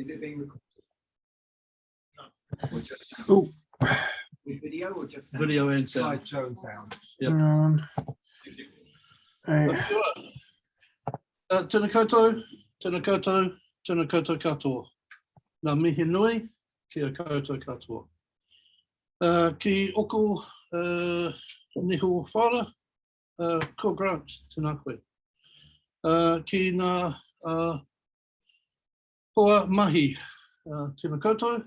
Is it being recorded? Or just sound? Oh, With video or just? sound? Video and sound. Slideshow and sound. Yep. um, eh, Uh, tēnā koutou, tēnā koutou, tēnā koutou katoa. Nā mihi nui, kia koutou katoa. Uh, ki oko uh, niho whara, uh, ko Grant, tēnā koe. Uh, ki ngā uh, hoa mahi, uh, tēnā koutou,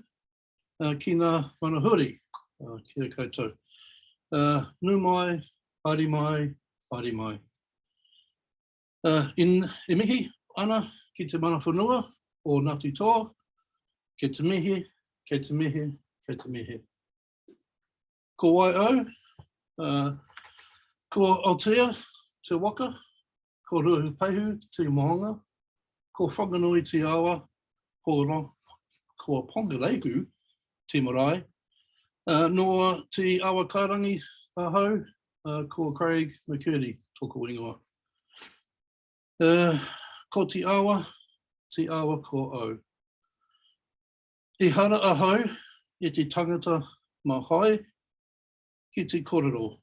uh, ki ngā manahuri, uh, kia koutou. Uh, nu mai, haere mai, haere mai. Uh, in e mihi ana ki te mana whanua o Ngāti Toa, ke te mihi, ke te mihi, ke te mihi. Ko wai au, uh, ko Aotea te waka, ko Ruahu Peihu te mohonga, ko Whanganui te awa, ko, ro, ko Pongaleihu te marae, uh, noa te awakarangi ahau, uh, ko Craig McCurdy, toko ingoa. Uh, ko te awa, te awa ko au. I hara ahau i te tangata mahai ki te korero.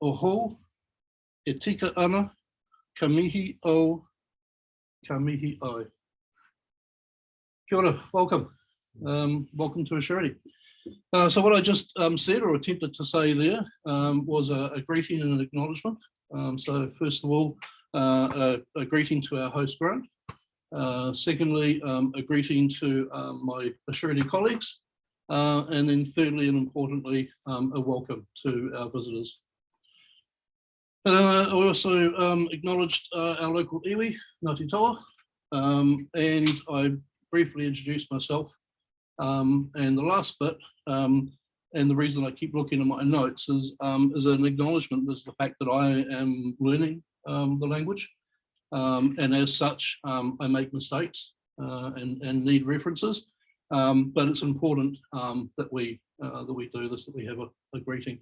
O hou, e tika ana, ka mihi o, ka mihi ai. Kia ora, welcome. Um, welcome to Assurity. Uh, so what I just um, said or attempted to say there um, was a, a greeting and an acknowledgement. Um, so first of all, uh, a, a greeting to our host grant. Uh, secondly, um, a greeting to um, my Assurity colleagues. Uh, and then thirdly and importantly, a welcome to our visitors. Uh, I also acknowledged uh, our local iwi, Ngāti Toa, um, and I briefly introduced myself. Um, and the last bit, um, and the reason I keep looking at my notes is, um, is an acknowledgement is the fact that I am learning um, the language. Um, and as such, I make mistakes uh, and, and need references. But it's important that we uh, that we do this, that we have a, a greeting.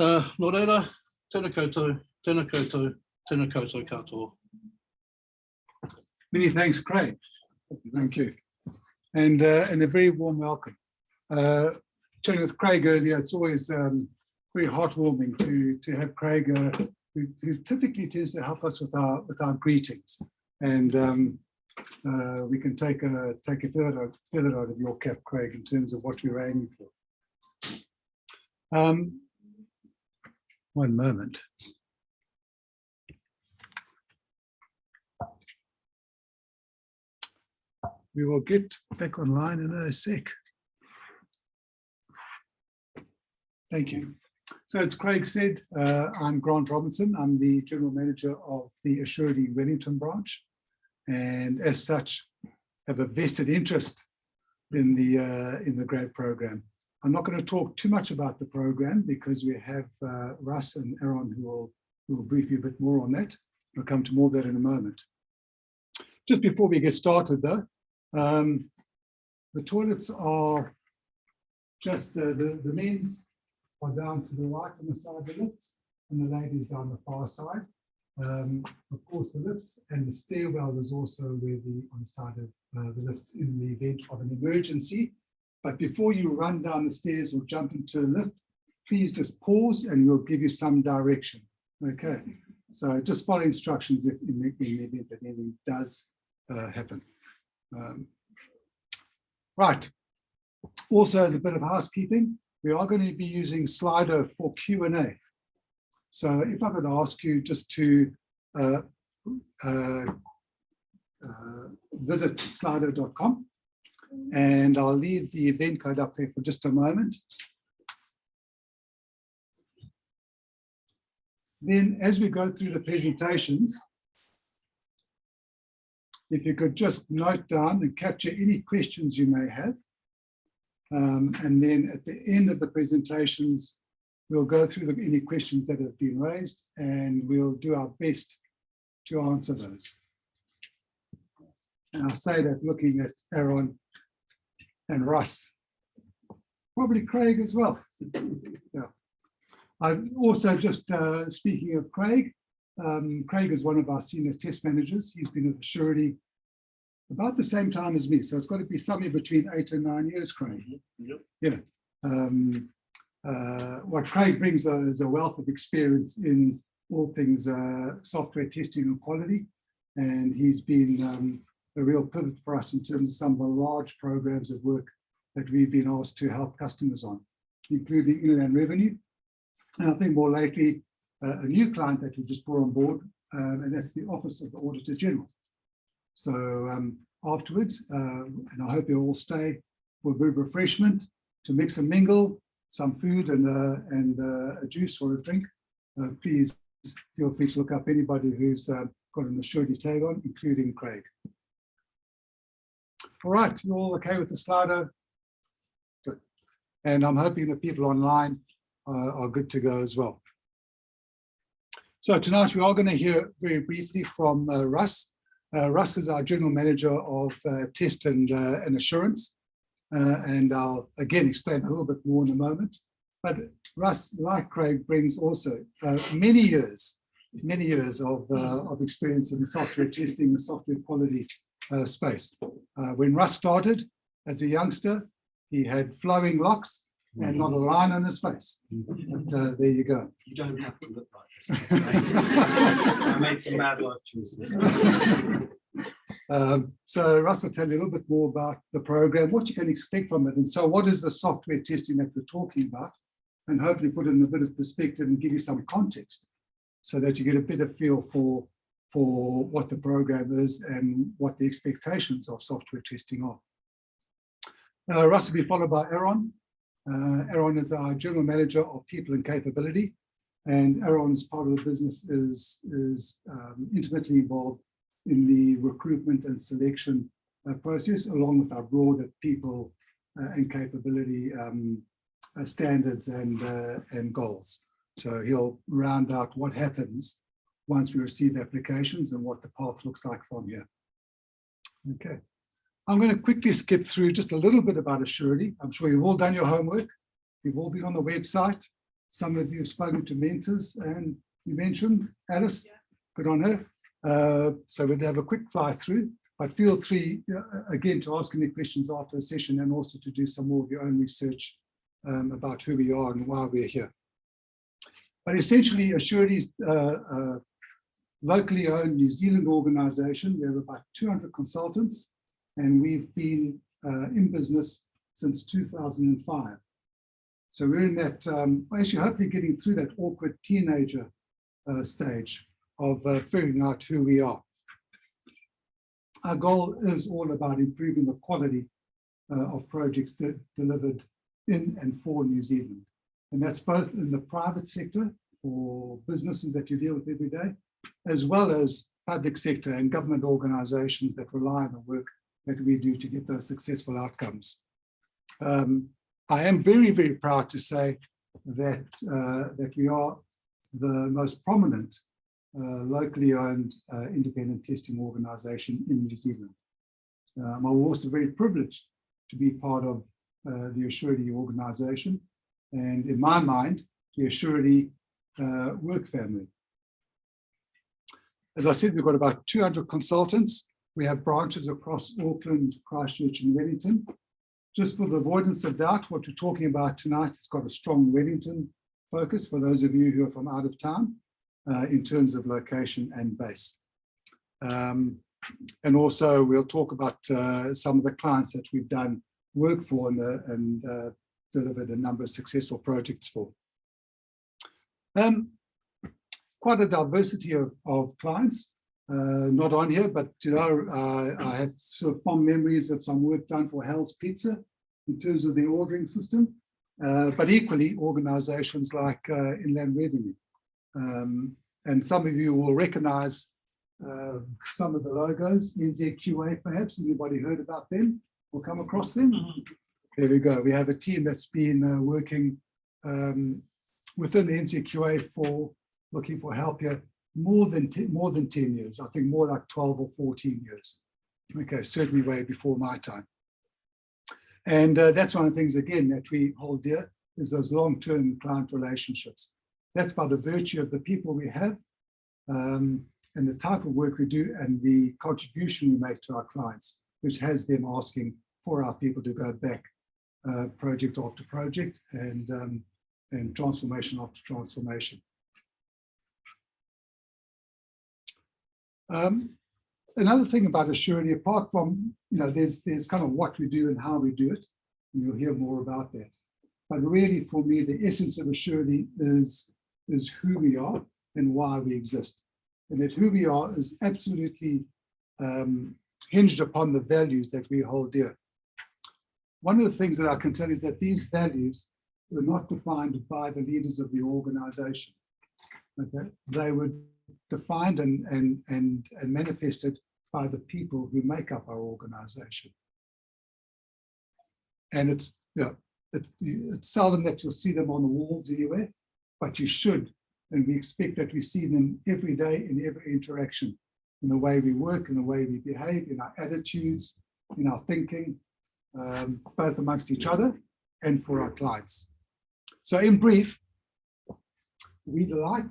Uh, Nō reira, tēnā koutou, tēnā koutou, tēnā koutou katoa. Many thanks, Craig. Thank you. And, uh, and a very warm welcome. Uh, chatting with Craig earlier, it's always um, very heartwarming to, to have Craig, uh, who, who typically tends to help us with our, with our greetings. And um, uh, we can take a, take a feather out, feather out of your cap, Craig, in terms of what we're aiming for. Um, one moment. We will get back online in a sec. Thank you. So as Craig said, uh, I'm Grant Robinson. I'm the General Manager of the Assurity Wellington branch. And as such, have a vested interest in the, uh, in the grant program. I'm not going to talk too much about the program because we have uh, Russ and Aaron who will, who will brief you a bit more on that. We'll come to more of that in a moment. Just before we get started though, um, the toilets are just uh, the, the men's are down to the right on the side of the lifts and the ladies down the far side. Um, of course, the lifts and the stairwell is also where the on the side of uh, the lifts in the event of an emergency. But before you run down the stairs or jump into a lift, please just pause and we'll give you some direction. Okay, so just follow instructions if in the, in the event that anything does uh, happen. Um, right. Also, as a bit of housekeeping, we are going to be using Slido for Q&A. So if I could ask you just to uh, uh, uh, visit slido.com and I'll leave the event code up there for just a moment. Then as we go through the presentations, if you could just note down and capture any questions you may have. Um, and then at the end of the presentations, we'll go through the, any questions that have been raised and we'll do our best to answer those. And I'll say that looking at Aaron and Russ, probably Craig as well. Yeah. I've also just uh, speaking of Craig, um, Craig is one of our senior test managers. He's been with Assurity about the same time as me. So it's got to be somewhere between eight and nine years, Craig. Yep. Yeah. Um, uh, what Craig brings though is a wealth of experience in all things uh, software testing and quality. And he's been um, a real pivot for us in terms of some of the large programs of work that we've been asked to help customers on, including inland revenue. And I think more lately, uh, a new client that we just brought on board, um, and that's the Office of the Auditor General. So um, afterwards, uh, and I hope you all stay for of refreshment to mix and mingle, some food and, uh, and uh, a juice or a drink. Uh, please feel free to look up anybody who's uh, got an assured tag on, including Craig. All right, you all okay with the Slido? Good. And I'm hoping that people online uh, are good to go as well. So tonight we are going to hear very briefly from Russ. Uh, Russ is our General Manager of uh, Test and, uh, and Assurance. Uh, and I'll again explain a little bit more in a moment. But Russ, like Craig, brings also uh, many years, many years of, uh, of experience in the software testing, the software quality space. When Russ started as a youngster, he had flowing locks and not a line on his face. But uh, there you go. You don't have to look like this. I made some bad life choices. Um, so Russ will tell you a little bit more about the program, what you can expect from it. And so what is the software testing that we're talking about? And hopefully put it in a bit of perspective and give you some context so that you get a better feel for, for what the program is and what the expectations of software testing are. Uh, Russ will be followed by Aaron. Uh, Aaron is our General Manager of People and Capability. And Aaron's part of the business is, is um, intimately involved in the recruitment and selection uh, process, along with our broader people uh, and capability um, uh, standards and, uh, and goals. So he'll round out what happens once we receive applications and what the path looks like from here. Okay. I'm going to quickly skip through just a little bit about Assurity. I'm sure you've all done your homework. You've all been on the website. Some of you have spoken to mentors and you mentioned Alice, good on her. Uh, so we'll have a quick fly through, but feel free uh, again to ask any questions after the session and also to do some more of your own research um, about who we are and why we're here. But essentially, Assurity is uh, a locally owned New Zealand organization. We have about 200 consultants and we've been uh, in business since 2005. So we're in that, um, actually hopefully getting through that awkward teenager uh, stage of uh, figuring out who we are. Our goal is all about improving the quality uh, of projects de delivered in and for New Zealand. And that's both in the private sector for businesses that you deal with every day, as well as public sector and government organizations that rely on the work that we do to get those successful outcomes. Um, I am very, very proud to say that, uh, that we are the most prominent uh, locally owned uh, independent testing organization in New Zealand. Um, I'm also very privileged to be part of uh, the Assurity organization and in my mind, the Assurity uh, work family. As I said, we've got about 200 consultants. We have branches across Auckland, Christchurch and Wellington. Just for the avoidance of doubt, what we're talking about tonight has got a strong Wellington focus for those of you who are from out of town uh, in terms of location and base. Um, and also we'll talk about uh, some of the clients that we've done work for and, uh, and uh, delivered a number of successful projects for. Um, quite a diversity of, of clients, uh, not on here, but you know, uh, I have sort of fond memories of some work done for Hell's Pizza in terms of the ordering system, uh, but equally organizations like uh, Inland Revenue. Um, and some of you will recognize uh, some of the logos, NZQA perhaps, anybody heard about them or come across them? There we go. We have a team that's been uh, working um, within the NZQA for looking for help here more than more than 10 years. I think more like 12 or 14 years. Okay, certainly way before my time. And uh, that's one of the things, again, that we hold dear is those long-term client relationships. That's by the virtue of the people we have. Um, and the type of work we do and the contribution we make to our clients, which has them asking for our people to go back uh, project after project and, um, and transformation after transformation. Um, another thing about Assurity, apart from, you know, there's, there's kind of what we do and how we do it, and you'll hear more about that. But really, for me, the essence of Assurity is, is who we are and why we exist. And that who we are is absolutely um, hinged upon the values that we hold dear. One of the things that I can tell you is that these values were not defined by the leaders of the organization. Okay? They were defined and, and, and, and manifested by the people who make up our organization. And it's, you know, it's, it's seldom that you'll see them on the walls anywhere, but you should. And we expect that we see them every day in every interaction, in the way we work, in the way we behave, in our attitudes, in our thinking, um, both amongst each other and for our clients. So in brief, we delight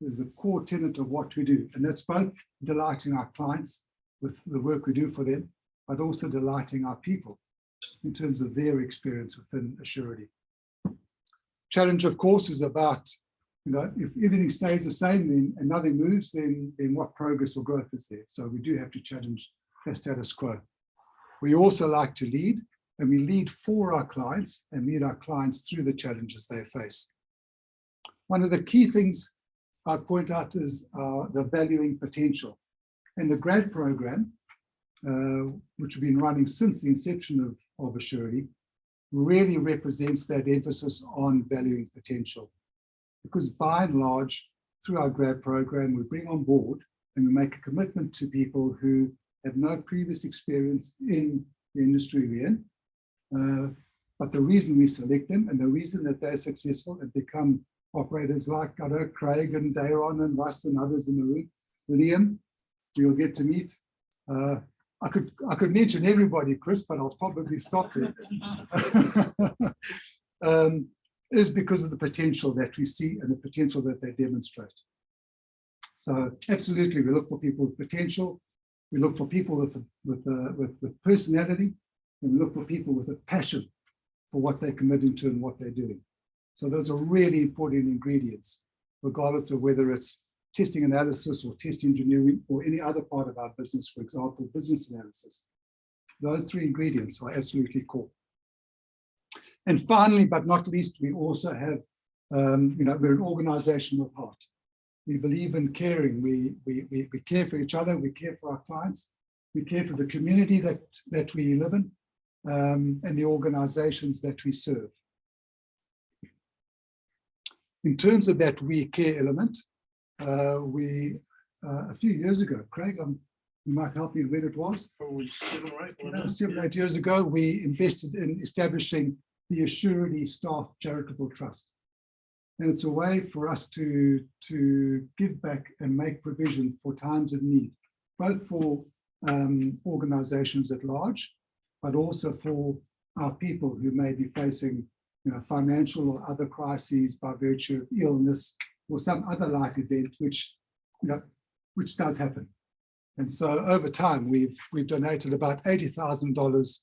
is a core tenet of what we do. And that's both delighting our clients with the work we do for them, but also delighting our people in terms of their experience within Assurity. Challenge, of course, is about, you know, if everything stays the same then, and nothing moves, then, then what progress or growth is there? So we do have to challenge the status quo. We also like to lead, and we lead for our clients and lead our clients through the challenges they face. One of the key things I'd point out is uh, the valuing potential. And the grad program, uh, which we've been running since the inception of, of Assurity, really represents that emphasis on valuing potential. Because by and large, through our grad program, we bring on board and we make a commitment to people who have no previous experience in the industry we're in. Uh, but the reason we select them and the reason that they're successful and become operators like know Craig and Dayron and Russ and others in the room, Liam, you'll get to meet. Uh, I could I could mention everybody, Chris, but I'll probably stop there. um, is because of the potential that we see and the potential that they demonstrate. So absolutely, we look for people with potential. We look for people with with uh, with, with personality, and we look for people with a passion for what they're committing to and what they're doing. So those are really important ingredients, regardless of whether it's testing analysis or test engineering or any other part of our business, for example, business analysis. Those three ingredients are absolutely core. And finally, but not least, we also have, um, you know, we're an organization of heart. We believe in caring. We, we, we, we care for each other. We care for our clients. We care for the community that, that we live in um, and the organizations that we serve. In terms of that we care element, uh, we, uh, a few years ago, Craig, um, you might help me when it was. Probably seven or eight. Uh? Seven, eight years ago, we invested in establishing the Assurity Staff Charitable Trust. And it's a way for us to, to give back and make provision for times of need, both for um, organizations at large, but also for our people who may be facing you know, financial or other crises by virtue of illness or some other life event, which, you know, which does happen. And so over time, we've we've donated about $80,000,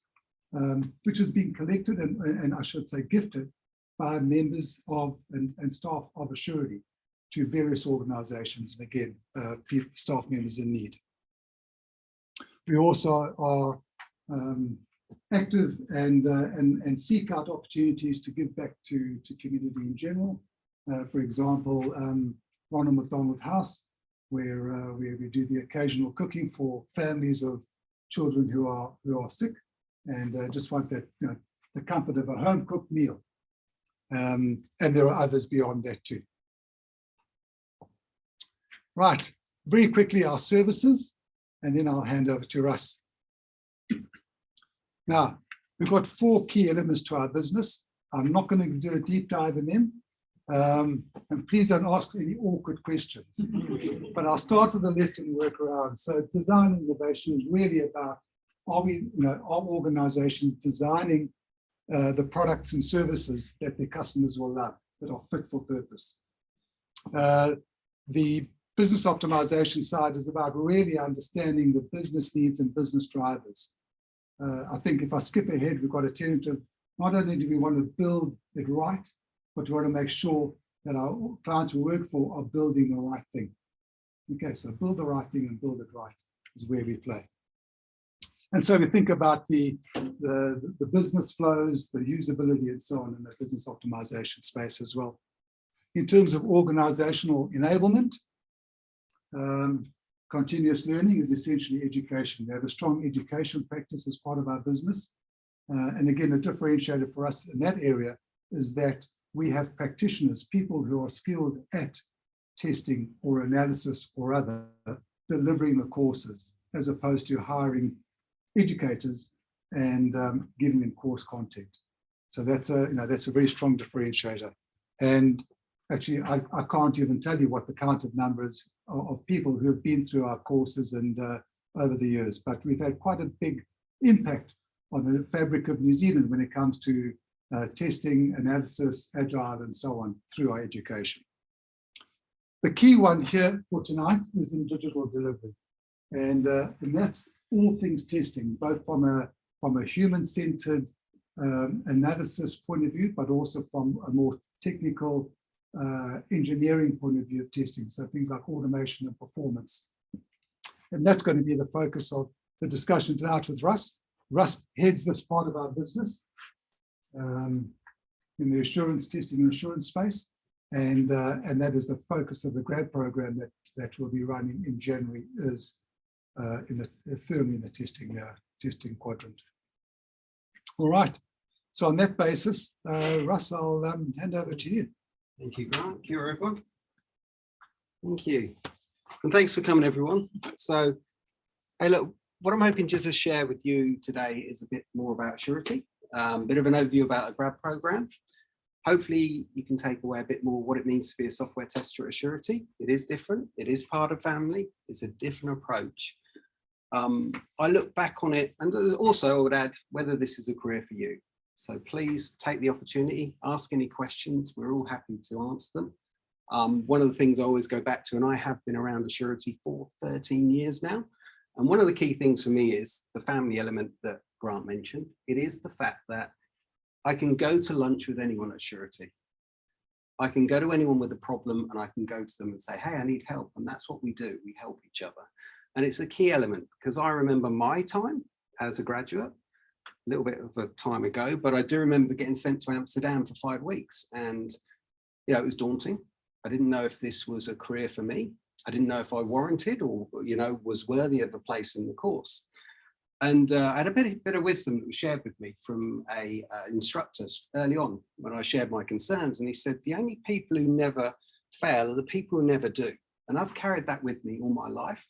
um, which has been collected and, and I should say gifted by members of and, and staff of Assurity to various organizations, and again, uh, staff members in need. We also are um, active and, uh, and, and seek out opportunities to give back to, to community in general. Uh, for example, um, Ronald McDonald House, where, uh, where we do the occasional cooking for families of children who are, who are sick and uh, just want that, you know, the comfort of a home cooked meal. Um, and there are others beyond that too. Right, very quickly our services, and then I'll hand over to Russ. Now, we've got four key elements to our business. I'm not going to do a deep dive in them. Um, and please don't ask any awkward questions. but I'll start to the left and work around. So design innovation is really about, are we, you know, our organization designing uh, the products and services that their customers will love, that are fit for purpose. Uh, the business optimization side is about really understanding the business needs and business drivers. Uh, I think if I skip ahead, we've got a tentative, not only do we want to build it right, but we want to make sure that our clients we work for are building the right thing. Okay, so build the right thing and build it right is where we play. And so we think about the, the, the business flows, the usability and so on in the business optimization space as well. In terms of organizational enablement, um, continuous learning is essentially education. We have a strong education practice as part of our business. Uh, and again, a differentiator for us in that area is that we have practitioners, people who are skilled at testing or analysis or other, delivering the courses, as opposed to hiring educators and um, giving them course content. So that's a, you know, that's a very strong differentiator. And actually, I, I can't even tell you what the counted numbers of, of people who have been through our courses and uh, over the years, but we've had quite a big impact on the fabric of New Zealand when it comes to uh, testing, analysis, agile, and so on through our education. The key one here for tonight is in digital delivery. And, uh, and that's all things testing, both from a, from a human-centered um, analysis point of view, but also from a more technical uh, engineering point of view of testing. So things like automation and performance. And that's going to be the focus of the discussion tonight with Russ. Russ heads this part of our business um, in the assurance testing and assurance space. And, uh, and that is the focus of the grad program that, that will be running in January is uh, in the firmly in the testing uh, testing quadrant. All right. So on that basis, uh, Russ, I'll um, hand over to you. Thank you, Grant. Kia ora, everyone. Thank you. And thanks for coming, everyone. So, hey, look, what I'm hoping just to share with you today is a bit more about Assurity, a um, bit of an overview about a grad program. Hopefully you can take away a bit more what it means to be a software tester at Assurity. It is different. It is part of family. It's a different approach. Um, I look back on it and also I would add whether this is a career for you. So please take the opportunity, ask any questions. We're all happy to answer them. Um, one of the things I always go back to, and I have been around Assurity for 13 years now. And one of the key things for me is the family element that Grant mentioned. It is the fact that I can go to lunch with anyone at Assurity. I can go to anyone with a problem and I can go to them and say, hey, I need help. And that's what we do. We help each other. And it's a key element because I remember my time as a graduate, a little bit of a time ago, but I do remember getting sent to Amsterdam for five weeks and, you know, it was daunting. I didn't know if this was a career for me. I didn't know if I warranted or, you know, was worthy of a place in the course. And uh, I had a bit, bit of wisdom that was shared with me from a uh, instructor early on when I shared my concerns. And he said, the only people who never fail are the people who never do. And I've carried that with me all my life.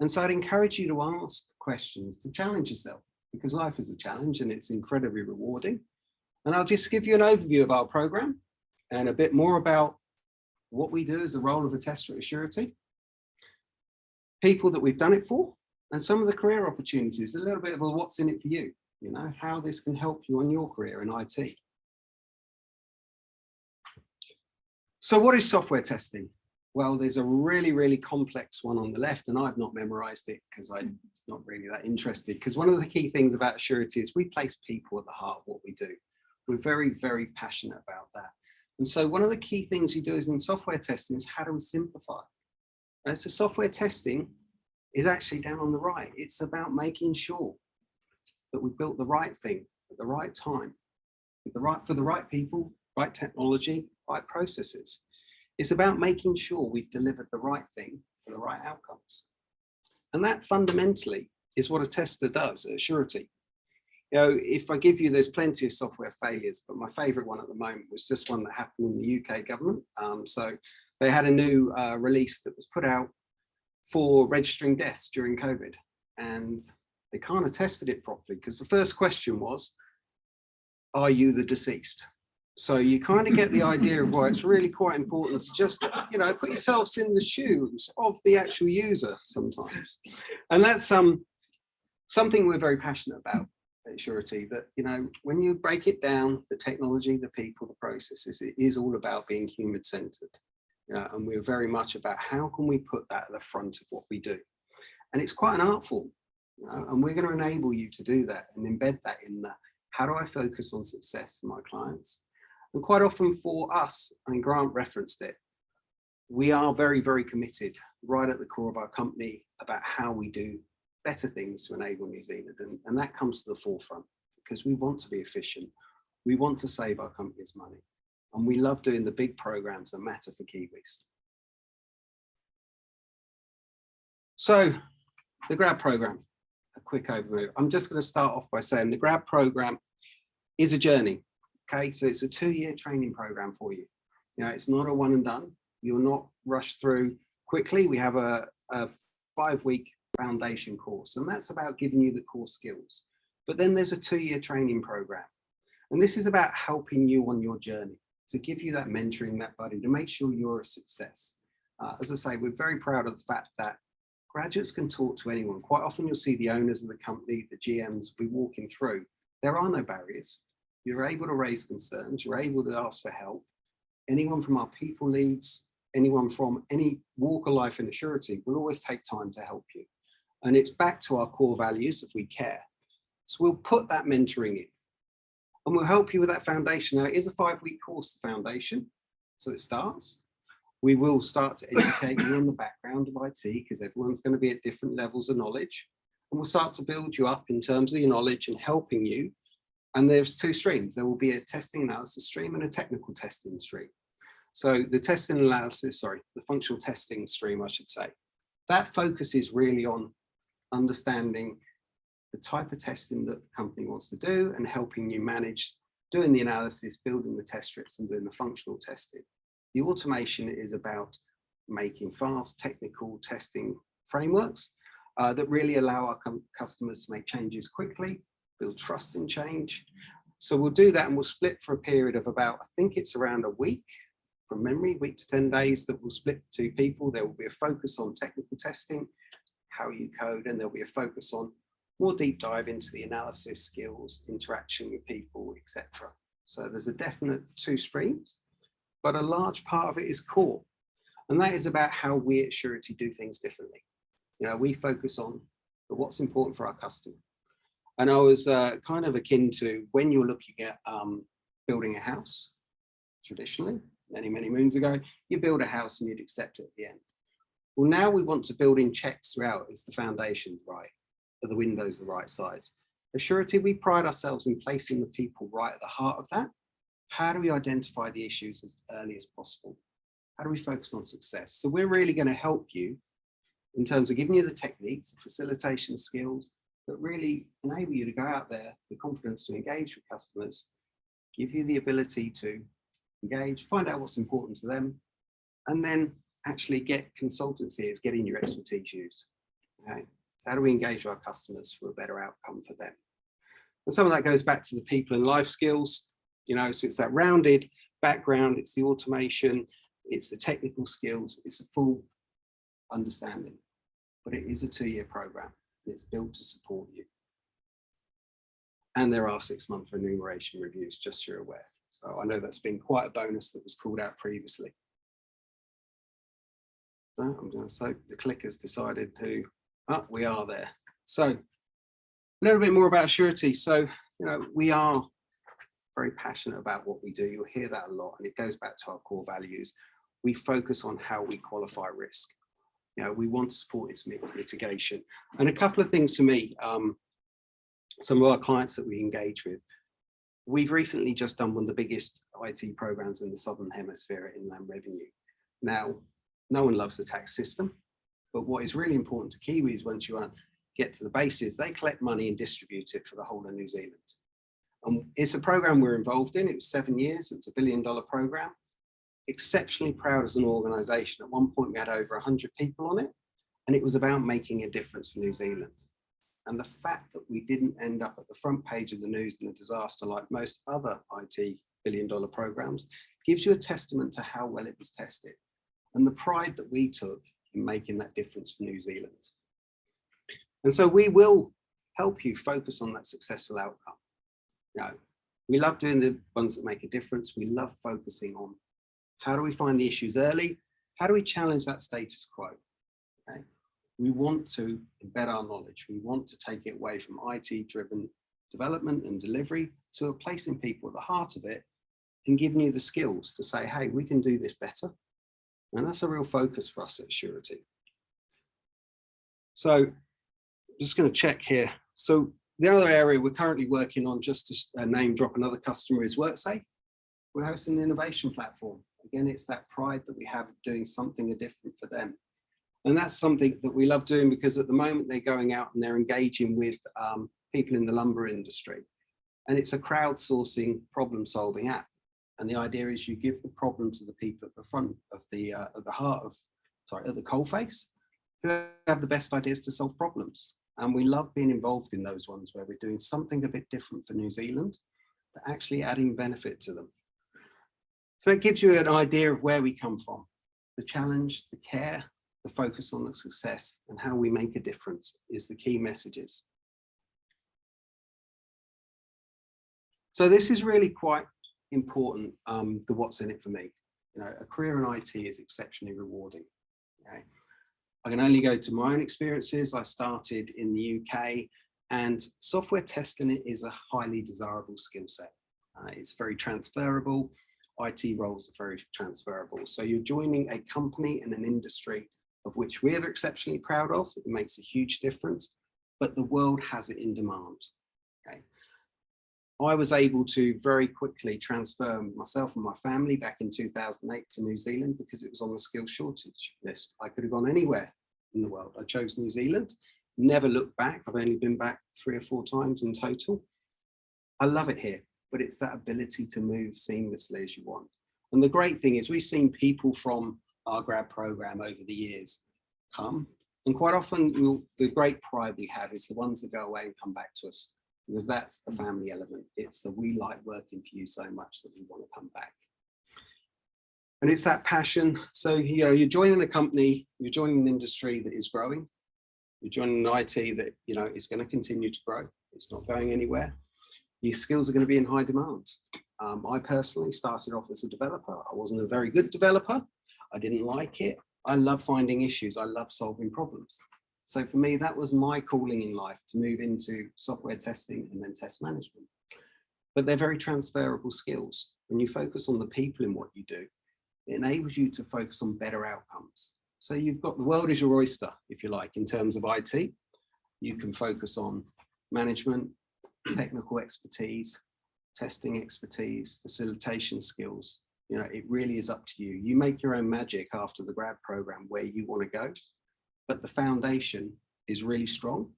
And so I'd encourage you to ask questions, to challenge yourself, because life is a challenge and it's incredibly rewarding. And I'll just give you an overview of our program and a bit more about what we do as the role of a tester at Assurity, people that we've done it for, and some of the career opportunities, a little bit of a what's in it for you, you know, how this can help you on your career in IT. So what is software testing? Well, there's a really, really complex one on the left, and I've not memorized it because I'm mm. not really that interested. Because one of the key things about Assurity is we place people at the heart of what we do. We're very, very passionate about that. And so one of the key things you do is in software testing is how do we simplify? And so software testing is actually down on the right. It's about making sure that we built the right thing at the right time, with the right for the right people, right technology, right processes. It's about making sure we've delivered the right thing for the right outcomes. And that fundamentally is what a tester does at Assurity. You know, if I give you, there's plenty of software failures, but my favorite one at the moment was just one that happened in the UK government. Um, so they had a new uh, release that was put out for registering deaths during COVID. And they kind of tested it properly because the first question was, are you the deceased? So you kind of get the idea of why it's really quite important to just, you know, put yourselves in the shoes of the actual user sometimes. And that's um, something we're very passionate about at Assurity, that, you know, when you break it down, the technology, the people, the processes, it is all about being human centered. you know, and we're very much about how can we put that at the front of what we do. And it's quite an art form, you know, and we're going to enable you to do that and embed that in the how do I focus on success for my clients? And quite often for us, and Grant referenced it, we are very, very committed right at the core of our company about how we do better things to enable New Zealand. And, and that comes to the forefront because we want to be efficient. We want to save our companies money. And we love doing the big programs that matter for Kiwis. So the grad program, a quick overview. I'm just going to start off by saying the grad program is a journey. Okay, so it's a two-year training program for you. You know, it's not a one and done. You're not rushed through quickly. We have a, a five-week foundation course, and that's about giving you the core skills. But then there's a two-year training program. And this is about helping you on your journey, to give you that mentoring, that buddy, to make sure you're a success. Uh, as I say, we're very proud of the fact that graduates can talk to anyone. Quite often you'll see the owners of the company, the GMs, be walking through. There are no barriers. You're able to raise concerns, you're able to ask for help. Anyone from our people leads, anyone from any walk of life in Assurity will always take time to help you. And it's back to our core values if we care. So we'll put that mentoring in and we'll help you with that foundation. Now it is a five week course, the foundation. So it starts. We will start to educate you on the background of IT because everyone's going to be at different levels of knowledge. And we'll start to build you up in terms of your knowledge and helping you. And there's two streams. There will be a testing analysis stream and a technical testing stream. So the testing analysis, sorry, the functional testing stream, I should say, that focuses really on understanding the type of testing that the company wants to do and helping you manage doing the analysis, building the test strips and doing the functional testing. The automation is about making fast technical testing frameworks uh, that really allow our customers to make changes quickly, build trust in change. So we'll do that and we'll split for a period of about, I think it's around a week from memory, week to 10 days that will split to people. There will be a focus on technical testing, how you code, and there'll be a focus on more deep dive into the analysis skills, interaction with people, etc. So there's a definite two streams, but a large part of it is core. And that is about how we at Assurity do things differently. You know, we focus on what's important for our customer. And I was uh, kind of akin to when you're looking at um, building a house, traditionally, many, many moons ago, you build a house and you'd accept it at the end. Well, now we want to build in checks throughout. Is the foundation right? Are the windows the right size? At Assurity, we pride ourselves in placing the people right at the heart of that. How do we identify the issues as early as possible? How do we focus on success? So we're really going to help you in terms of giving you the techniques, facilitation skills that really enable you to go out there, the confidence to engage with customers, give you the ability to engage, find out what's important to them, and then actually get consultancy as getting your expertise used. Okay. So how do we engage with our customers for a better outcome for them? And some of that goes back to the people and life skills, you know, so it's that rounded background, it's the automation, it's the technical skills, it's a full understanding, but it is a two-year program. It's built to support you. And there are six month remuneration reviews, just so you're aware. So I know that's been quite a bonus that was called out previously. So the clickers decided to Oh, ah, we are there. So a little bit more about Assurity. So, you know, we are very passionate about what we do. You'll hear that a lot and it goes back to our core values. We focus on how we qualify risk. You know, we want to support its mitigation. And a couple of things for me, um, some of our clients that we engage with, we've recently just done one of the biggest IT programs in the Southern Hemisphere at Inland Revenue. Now, no one loves the tax system. But what is really important to Kiwis once you get to the base is they collect money and distribute it for the whole of New Zealand. And it's a program we're involved in. It was seven years. It's a billion dollar program. Exceptionally proud as an organization. At one point we had over 100 people on it and it was about making a difference for New Zealand. And the fact that we didn't end up at the front page of the news in a disaster like most other IT billion dollar programs gives you a testament to how well it was tested. And the pride that we took in making that difference for New Zealand. And so we will help you focus on that successful outcome. You know, we love doing the ones that make a difference. We love focusing on how do we find the issues early? how do we challenge that status quo? Okay. We want to embed our knowledge. We want to take it away from IT driven development and delivery to a placing people at the heart of it and giving you the skills to say, hey, we can do this better. And that's a real focus for us at Assurity. So just going to check here. So the other area we're currently working on, just to uh, name drop another customer, is WorkSafe. We're hosting an innovation platform. Again, it's that pride that we have of doing something different for them. And that's something that we love doing because at the moment they're going out and they're engaging with um, people in the lumber industry. And it's a crowdsourcing problem solving app. And the idea is you give the problem to the people at the front of the, uh, at the heart of, sorry, at the coalface, who have the best ideas to solve problems. And we love being involved in those ones where we're doing something a bit different for New Zealand, but actually adding benefit to them. So that gives you an idea of where we come from, the challenge, the care, the focus on the success and how we make a difference is the key messages. So this is really quite important, um, the what's in it for me. You know, a career in IT is exceptionally rewarding. Okay? I can only go to my own experiences. I started in the UK and software testing is a highly desirable skill set. Uh, it's very transferable. IT roles are very transferable. So you're joining a company and an industry of which we are exceptionally proud of. It makes a huge difference, but the world has it in demand. Okay. I was able to very quickly transfer myself and my family back in 2008 to New Zealand because it was on the skills shortage list. I could have gone anywhere in the world. I chose New Zealand, never looked back. I've only been back three or four times in total. I love it here, but it's that ability to move seamlessly as you want. And the great thing is we've seen people from our grad program over the years come. And quite often we'll, the great pride we have is the ones that go away and come back to us because that's the family element. It's the we like working for you so much that we want to come back. And it's that passion. So, you know, you're joining a company, you're joining an industry that is growing. You're joining an IT that, you know, is going to continue to grow. It's not going anywhere. Your skills are going to be in high demand. Um, I personally started off as a developer. I wasn't a very good developer. I didn't like it. I love finding issues. I love solving problems. So for me, that was my calling in life to move into software testing and then test management. But they're very transferable skills. When you focus on the people in what you do, it enables you to focus on better outcomes. So you've got the world is your oyster, if you like, in terms of IT. You can focus on management, technical expertise, testing expertise, facilitation skills. You know, it really is up to you. You make your own magic after the grad program where you want to go but the foundation is really strong.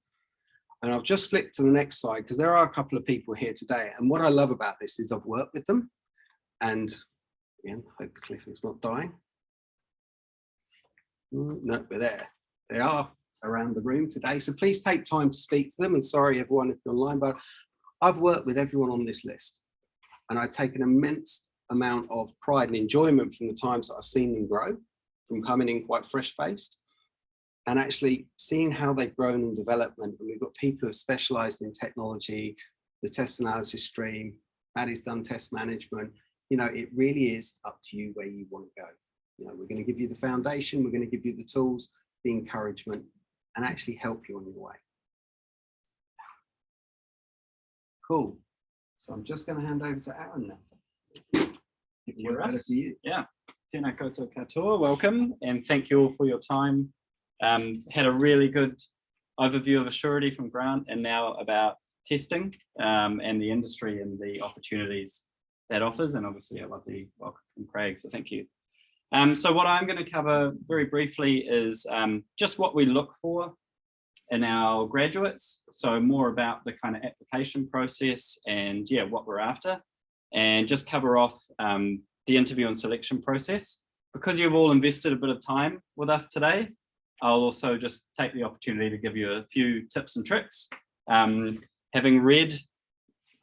And I've just flipped to the next slide because there are a couple of people here today. And what I love about this is I've worked with them and again, hope the cliff is not dying. No, we're there. They are around the room today. So please take time to speak to them. And sorry, everyone, if you're online, but I've worked with everyone on this list and I take an immense amount of pride and enjoyment from the times that I've seen them grow from coming in quite fresh faced and actually seeing how they've grown in development. And we've got people who have specialized in technology, the test analysis stream, Maddie's done test management. You know, it really is up to you where you want to go. You know, we're going to give you the foundation, we're going to give you the tools, the encouragement, and actually help you on your way. Cool. So I'm just going to hand over to Aaron now. For you. Yeah, tēnā koutou katoa, welcome, and thank you all for your time. Um, had a really good overview of Assurity from Grant and now about testing um, and the industry and the opportunities that offers. And obviously I love the welcome from Craig, so thank you. Um, so what I'm going to cover very briefly is um, just what we look for in our graduates. So more about the kind of application process and yeah, what we're after and just cover off um, the interview and selection process. Because you've all invested a bit of time with us today, I'll also just take the opportunity to give you a few tips and tricks. Um, having read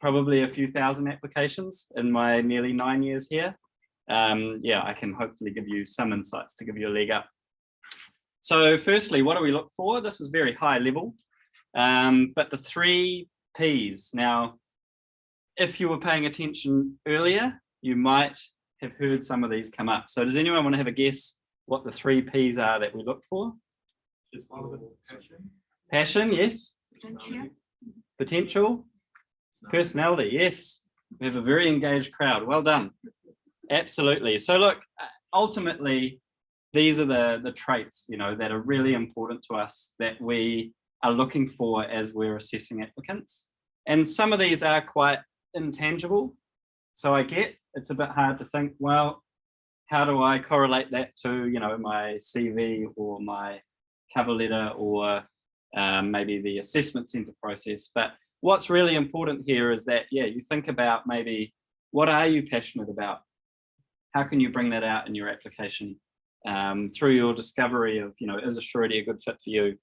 probably a few thousand applications in my nearly nine years here, um, yeah, I can hopefully give you some insights to give you a leg up. So firstly, what do we look for? This is very high level, um, but the three Ps. Now, if you were paying attention earlier, you might have heard some of these come up. So does anyone want to have a guess what the three Ps are that we look for. Passion, Passion, yes. Potential. Personality, yes. We have a very engaged crowd. Well done. Absolutely. So look, uh, ultimately, these are the, the traits, you know, that are really important to us that we are looking for as we're assessing applicants. And some of these are quite intangible. So I get it's a bit hard to think, well, how do I correlate that to, you know, my CV or my cover letter or um, maybe the assessment center process. But what's really important here is that, yeah, you think about maybe what are you passionate about? How can you bring that out in your application um, through your discovery of, you know, is Assurity a good fit for you?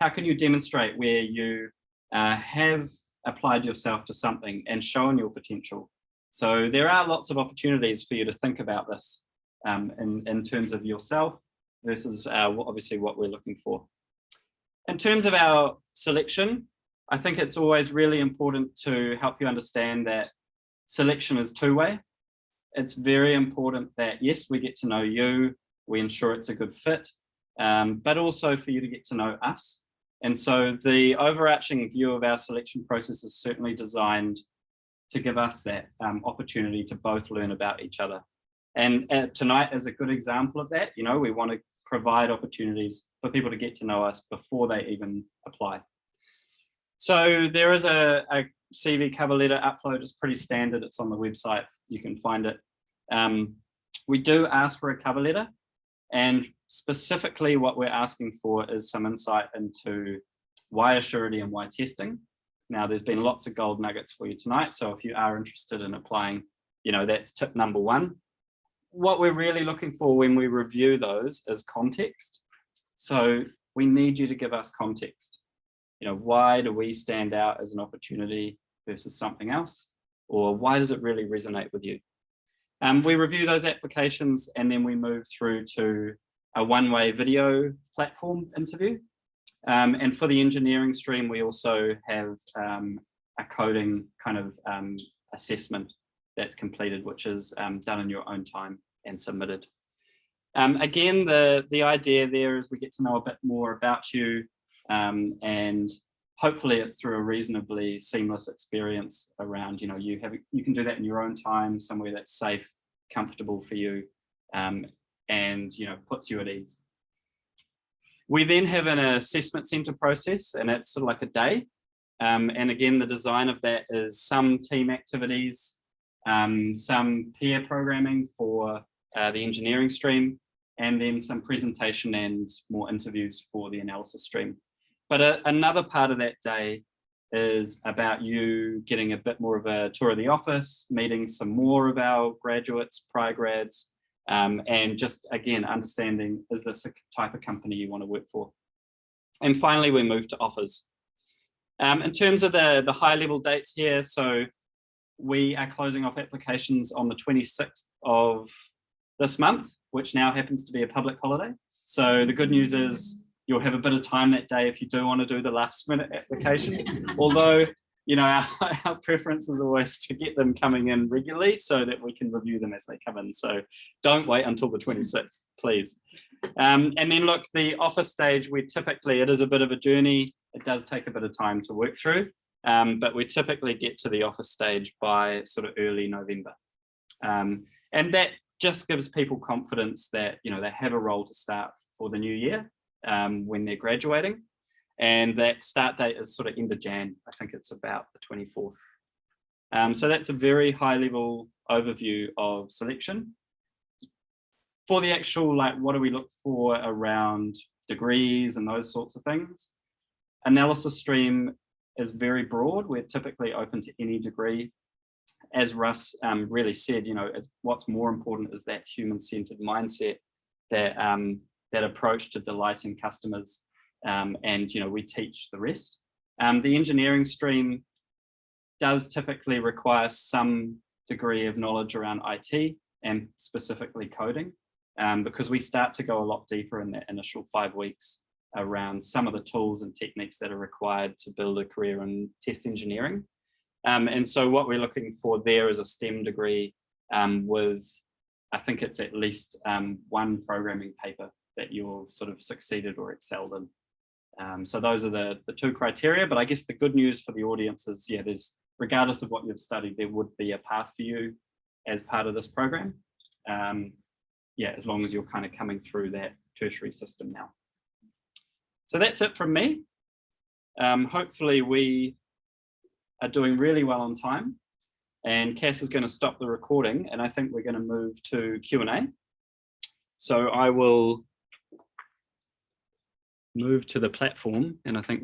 How can you demonstrate where you uh, have applied yourself to something and shown your potential? So there are lots of opportunities for you to think about this um, in, in terms of yourself versus uh, obviously what we're looking for. In terms of our selection, I think it's always really important to help you understand that selection is two-way. It's very important that, yes, we get to know you, we ensure it's a good fit, um, but also for you to get to know us. And so the overarching view of our selection process is certainly designed to give us that um, opportunity to both learn about each other. And uh, tonight is a good example of that. You know, we want to provide opportunities for people to get to know us before they even apply. So there is a, a CV cover letter upload. is pretty standard. It's on the website. You can find it. Um, we do ask for a cover letter and specifically what we're asking for is some insight into why Assurity and why testing. Now there's been lots of gold nuggets for you tonight. So if you are interested in applying, you know, that's tip number one. What we're really looking for when we review those is context. So we need you to give us context. You know, why do we stand out as an opportunity versus something else? Or why does it really resonate with you? Um, we review those applications and then we move through to a one-way video platform interview. Um, and for the engineering stream, we also have um, a coding kind of um, assessment that's completed, which is um, done in your own time and submitted. Um, again, the, the idea there is we get to know a bit more about you um, and hopefully it's through a reasonably seamless experience around, you know, you have, you can do that in your own time, somewhere that's safe, comfortable for you, um, and, you know, puts you at ease. We then have an assessment center process and it's sort of like a day. Um, and again, the design of that is some team activities, um, some pair programming for uh, the engineering stream, and then some presentation and more interviews for the analysis stream. But a, another part of that day is about you getting a bit more of a tour of the office, meeting some more of our graduates, prior grads, um, and just again, understanding, is this a type of company you want to work for? And finally, we move to offers. Um, in terms of the, the high level dates here, so we are closing off applications on the 26th of this month, which now happens to be a public holiday. So the good news is you'll have a bit of time that day if you do want to do the last minute application. Although, you know, our, our, preference is always to get them coming in regularly so that we can review them as they come in. So don't wait until the 26th, please. Um, and then look, the offer stage, we typically, it is a bit of a journey. It does take a bit of time to work through, um, but we typically get to the offer stage by sort of early November. Um, and that just gives people confidence that, you know, they have a role to start for the new year um, when they're graduating. And that start date is sort of end of Jan. I think it's about the 24th. Um, so that's a very high level overview of selection. For the actual, like, what do we look for around degrees and those sorts of things? Analysis stream is very broad. We're typically open to any degree. As Russ um, really said, you know, what's more important is that human-centered mindset, that um, that approach to delighting customers um, and you know we teach the rest. Um, the engineering stream does typically require some degree of knowledge around IT and specifically coding um, because we start to go a lot deeper in that initial five weeks around some of the tools and techniques that are required to build a career in test engineering. Um, and so what we're looking for there is a STEM degree um, with I think it's at least um, one programming paper that you've sort of succeeded or excelled in. Um, so those are the, the two criteria, but I guess the good news for the audience is, yeah, there's, regardless of what you've studied, there would be a path for you as part of this program. Um, yeah, as long as you're kind of coming through that tertiary system now. So that's it from me. Um, hopefully we are doing really well on time and Cass is going to stop the recording and I think we're going to move to Q&A. So I will move to the platform and I think